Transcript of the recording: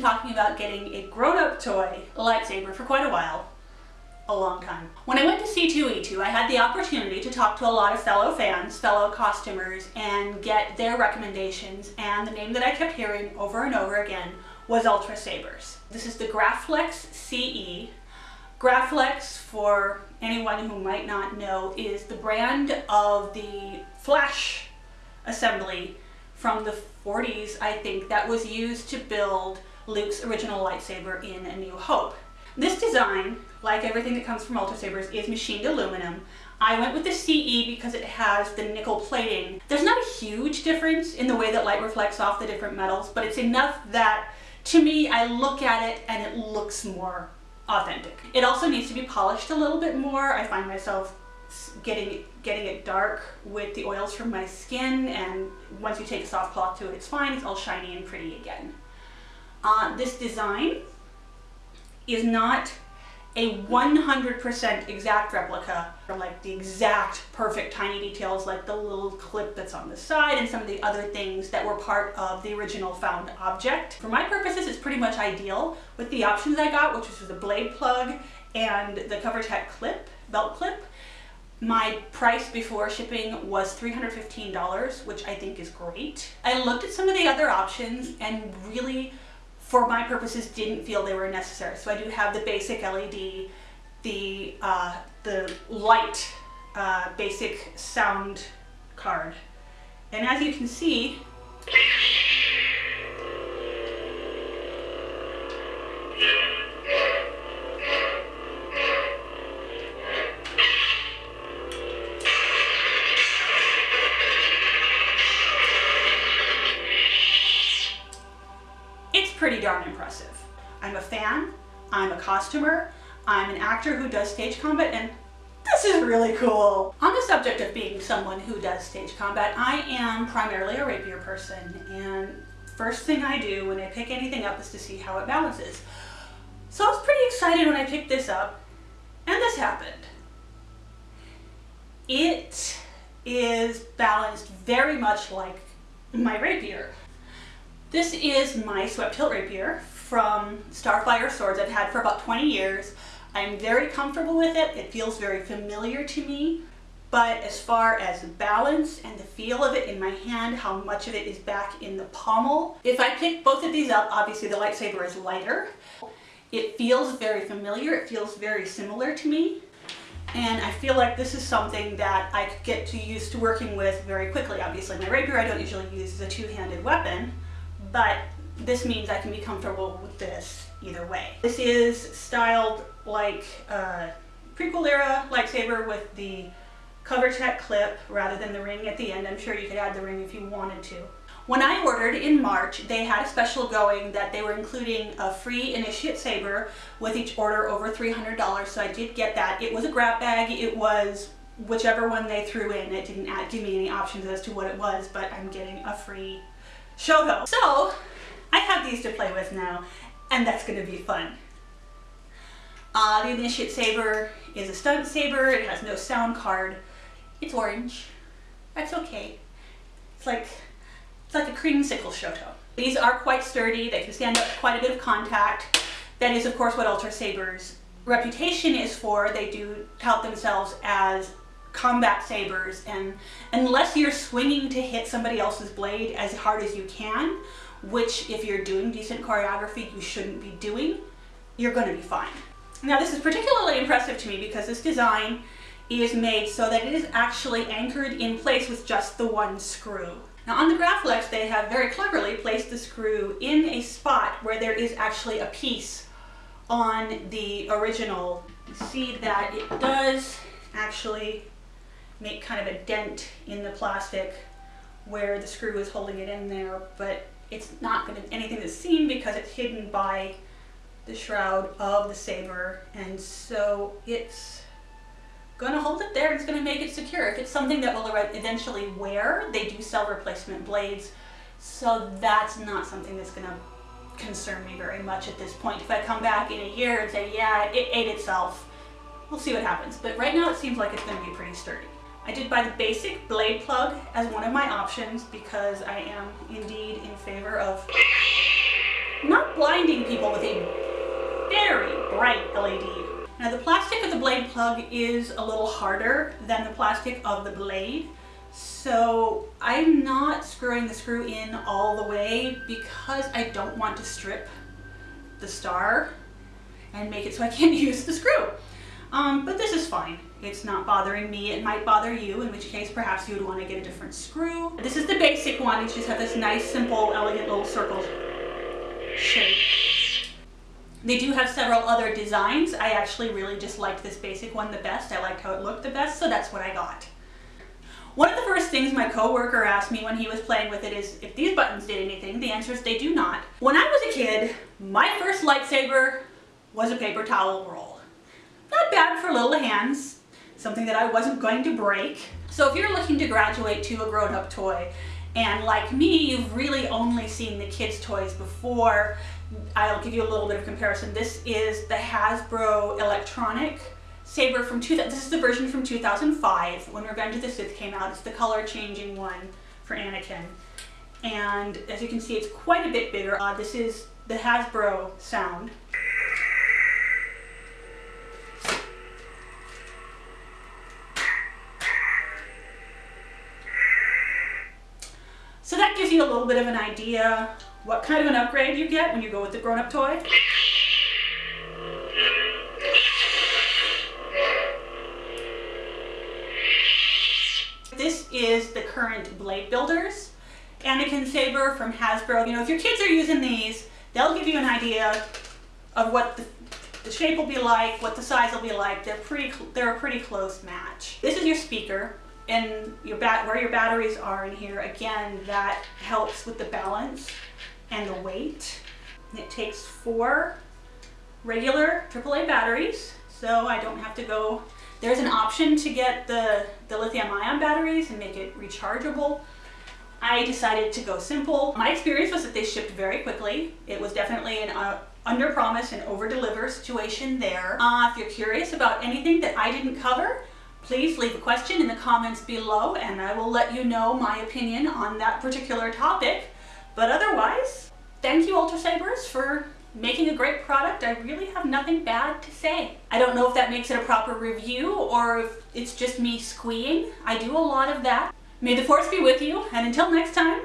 talking about getting a grown-up toy lightsaber for quite a while. A long time. When I went to C2E2, I had the opportunity to talk to a lot of fellow fans, fellow costumers, and get their recommendations, and the name that I kept hearing over and over again was Ultra Sabers. This is the Graflex CE. Graflex, for anyone who might not know, is the brand of the Flash assembly from the 40s, I think, that was used to build Luke's original lightsaber in A New Hope. This design, like everything that comes from Ultra Sabers, is machined aluminum. I went with the CE because it has the nickel plating. There's not a huge difference in the way that light reflects off the different metals, but it's enough that to me, I look at it and it looks more authentic. It also needs to be polished a little bit more. I find myself getting getting it dark with the oils from my skin and once you take a soft cloth to it it's fine it's all shiny and pretty again uh, this design is not a 100% exact replica or like the exact perfect tiny details like the little clip that's on the side and some of the other things that were part of the original found object. For my purposes it's pretty much ideal with the options I got which was the blade plug and the Covertec clip, belt clip. My price before shipping was $315, which I think is great. I looked at some of the other options and really, for my purposes, didn't feel they were necessary. So I do have the basic LED, the, uh, the light uh, basic sound card. And as you can see, pretty I'm a fan, I'm a costumer, I'm an actor who does stage combat, and this is really cool. On the subject of being someone who does stage combat, I am primarily a rapier person, and first thing I do when I pick anything up is to see how it balances. So I was pretty excited when I picked this up, and this happened. It is balanced very much like my rapier. This is my swept hilt rapier from Starfire Swords I've had for about 20 years. I'm very comfortable with it. It feels very familiar to me. But as far as the balance and the feel of it in my hand, how much of it is back in the pommel. If I pick both of these up, obviously the lightsaber is lighter. It feels very familiar. It feels very similar to me. And I feel like this is something that I could get to used to working with very quickly. Obviously my rapier I don't usually use as a two-handed weapon, but this means I can be comfortable with this either way. This is styled like a prequel era lightsaber with the Covertec clip rather than the ring at the end. I'm sure you could add the ring if you wanted to. When I ordered in March, they had a special going that they were including a free initiate saber with each order over $300, so I did get that. It was a grab bag. It was whichever one they threw in. It didn't give me any options as to what it was, but I'm getting a free Shoto. So I have these to play with now and that's going to be fun. Uh, the Initiate Saber is a stunt saber. It has no sound card. It's orange. That's okay. It's like it's like a creamsicle Shoto. These are quite sturdy. They can stand up quite a bit of contact. That is, of course, what Ultra Saber's reputation is for. They do tout themselves as combat sabers and unless you're swinging to hit somebody else's blade as hard as you can which if you're doing decent choreography you shouldn't be doing you're going to be fine. Now this is particularly impressive to me because this design is made so that it is actually anchored in place with just the one screw. Now on the Graflex they have very cleverly placed the screw in a spot where there is actually a piece on the original you see that it does actually make kind of a dent in the plastic where the screw is holding it in there, but it's not going to anything that's seen because it's hidden by the shroud of the saber, and so it's going to hold it there. It's going to make it secure. If it's something that will eventually wear, they do sell replacement blades, so that's not something that's going to concern me very much at this point. If I come back in a year and say, yeah, it ate itself, we'll see what happens. But right now it seems like it's going to be pretty sturdy. I did buy the basic blade plug as one of my options because I am indeed in favor of not blinding people with a very bright LED. Now the plastic of the blade plug is a little harder than the plastic of the blade. So I'm not screwing the screw in all the way because I don't want to strip the star and make it so I can't use the screw. Um, but this is fine. It's not bothering me. It might bother you, in which case perhaps you would want to get a different screw. This is the basic one. It just has this nice, simple, elegant little circle shape. They do have several other designs. I actually really just liked this basic one the best. I liked how it looked the best, so that's what I got. One of the first things my coworker asked me when he was playing with it is if these buttons did anything. The answer is they do not. When I was a kid, my first lightsaber was a paper towel roll. Not bad for little hands, something that I wasn't going to break. So if you're looking to graduate to a grown-up toy, and like me, you've really only seen the kids' toys before, I'll give you a little bit of comparison. This is the Hasbro electronic saber from 2000. This is the version from 2005 when Revenge of the Sith came out. It's the color changing one for Anakin. And as you can see, it's quite a bit bigger. Uh, this is the Hasbro sound. So that gives you a little bit of an idea what kind of an upgrade you get when you go with the grown-up toy. This is the current Blade Builders. Anakin Saber from Hasbro. You know, if your kids are using these, they'll give you an idea of what the, the shape will be like, what the size will be like. They're pretty, they're a pretty close match. This is your speaker and your bat where your batteries are in here. Again, that helps with the balance and the weight. It takes four regular AAA batteries, so I don't have to go. There's an option to get the, the lithium ion batteries and make it rechargeable. I decided to go simple. My experience was that they shipped very quickly. It was definitely an uh, under promise and over deliver situation there. Uh, if you're curious about anything that I didn't cover, please leave a question in the comments below and I will let you know my opinion on that particular topic. But otherwise, thank you Ultra Sabers for making a great product. I really have nothing bad to say. I don't know if that makes it a proper review or if it's just me squeeing. I do a lot of that. May the force be with you, and until next time,